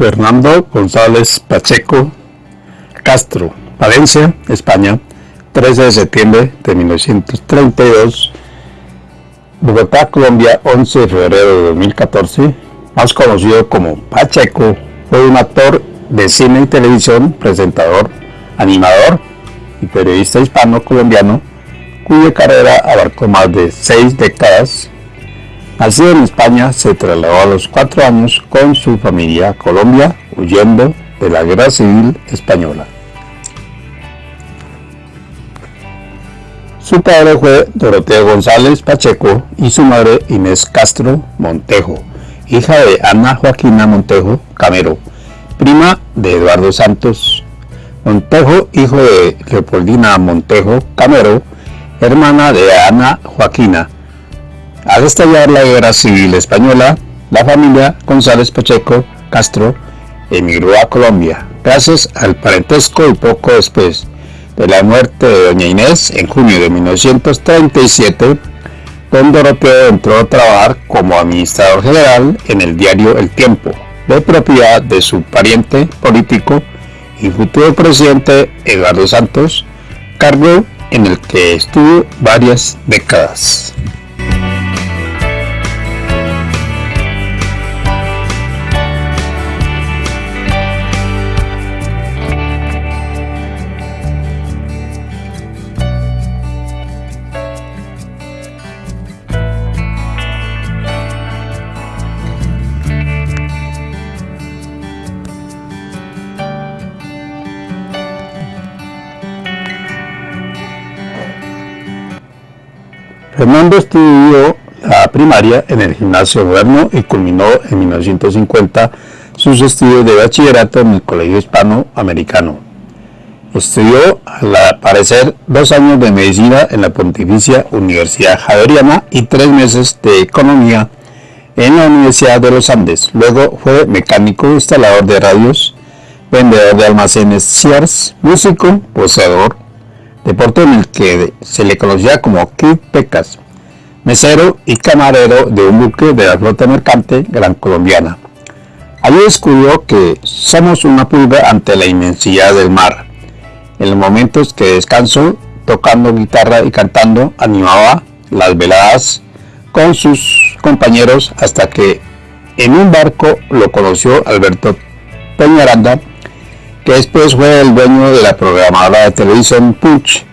Fernando González Pacheco Castro, Valencia, España, 13 de septiembre de 1932, Bogotá, Colombia, 11 de febrero de 2014, más conocido como Pacheco, fue un actor de cine y televisión, presentador, animador y periodista hispano-colombiano, cuya carrera abarcó más de seis décadas. Nacido en España, se trasladó a los cuatro años con su familia a Colombia, huyendo de la Guerra Civil Española. Su padre fue Doroteo González Pacheco y su madre Inés Castro Montejo, hija de Ana Joaquina Montejo Camero, prima de Eduardo Santos Montejo, hijo de Leopoldina Montejo Camero, hermana de Ana Joaquina. Al estallar la guerra civil española, la familia González Pacheco Castro emigró a Colombia, gracias al parentesco y poco después de la muerte de doña Inés en junio de 1937, don Doroteo entró a trabajar como administrador general en el diario El Tiempo, de propiedad de su pariente político y futuro presidente Eduardo Santos, cargo en el que estuvo varias décadas. Fernando estudió la primaria en el gimnasio moderno y culminó en 1950 sus estudios de bachillerato en el Colegio Hispanoamericano. Estudió, al parecer, dos años de medicina en la Pontificia Universidad Javeriana y tres meses de economía en la Universidad de los Andes. Luego fue mecánico, instalador de radios, vendedor de almacenes Sears, músico, poseedor deporte en el que se le conocía como Kid Pecas, mesero y camarero de un buque de la flota mercante gran colombiana. Allí descubrió que somos una pulga ante la inmensidad del mar. En los momentos que descansó, tocando guitarra y cantando, animaba las veladas con sus compañeros hasta que en un barco lo conoció Alberto Peñaranda, que después fue el dueño de la programadora de televisión Punch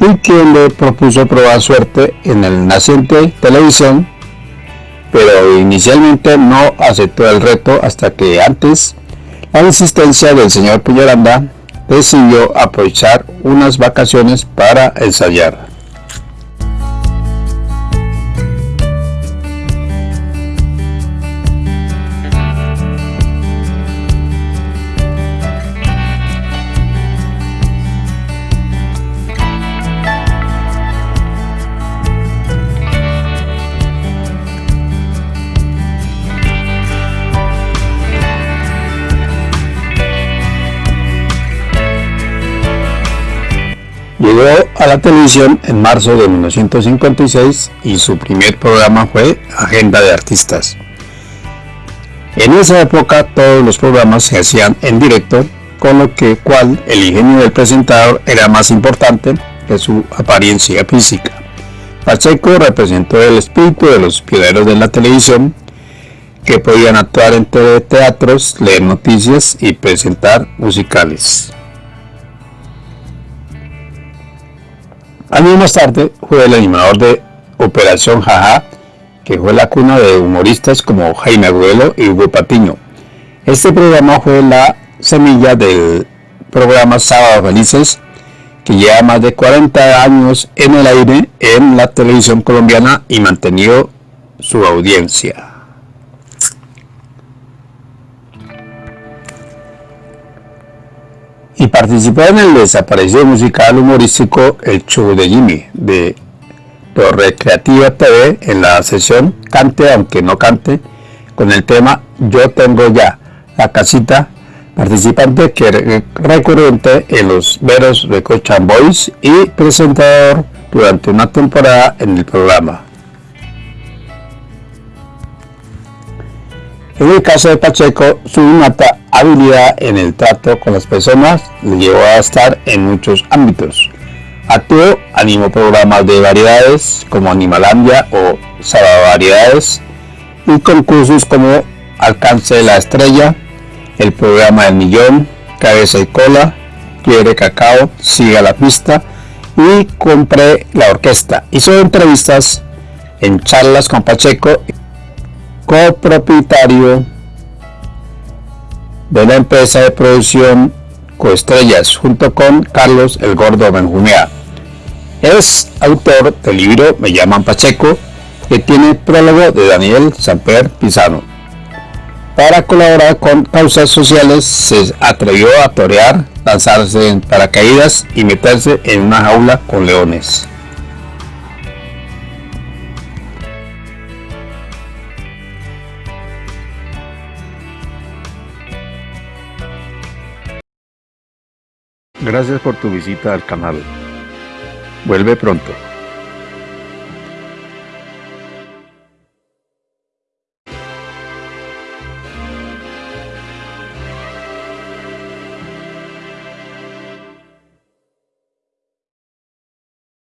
y quien le propuso probar suerte en el naciente televisión, pero inicialmente no aceptó el reto hasta que antes la insistencia del señor Puñaranda decidió aprovechar unas vacaciones para ensayar. Llegó a la televisión en marzo de 1956 y su primer programa fue Agenda de Artistas. En esa época todos los programas se hacían en directo, con lo que cual el ingenio del presentador era más importante que su apariencia física. Pacheco representó el espíritu de los pioneros de la televisión que podían actuar en teatros, leer noticias y presentar musicales. Años más tarde fue el animador de Operación Jaja, que fue la cuna de humoristas como Jaime Agüelo y Hugo Patiño. Este programa fue la semilla del programa Sábado Felices, que lleva más de 40 años en el aire en la televisión colombiana y mantenido su audiencia. Y participó en el desaparecido musical humorístico El Show de Jimmy de Torre Creativa TV en la sesión Cante aunque no cante con el tema Yo tengo ya la casita participante que recurrente en los veros Recochan Boys y presentador durante una temporada en el programa. En el caso de Pacheco, su innata habilidad en el trato con las personas le llevó a estar en muchos ámbitos. Actuó, animó programas de variedades como Animalandia o Saba Variedades y concursos como Alcance de la Estrella, el programa del Millón, Cabeza y Cola, Quiere Cacao, Siga la Pista y Compré la Orquesta. Hizo entrevistas en charlas con Pacheco, copropietario de la empresa de producción Coestrellas, junto con Carlos El Gordo Benjumea. Es autor del libro Me llaman Pacheco, que tiene prólogo de Daniel Samper Pizano. Para colaborar con causas sociales se atrevió a torear, lanzarse en paracaídas y meterse en una jaula con leones. Gracias por tu visita al canal. Vuelve pronto.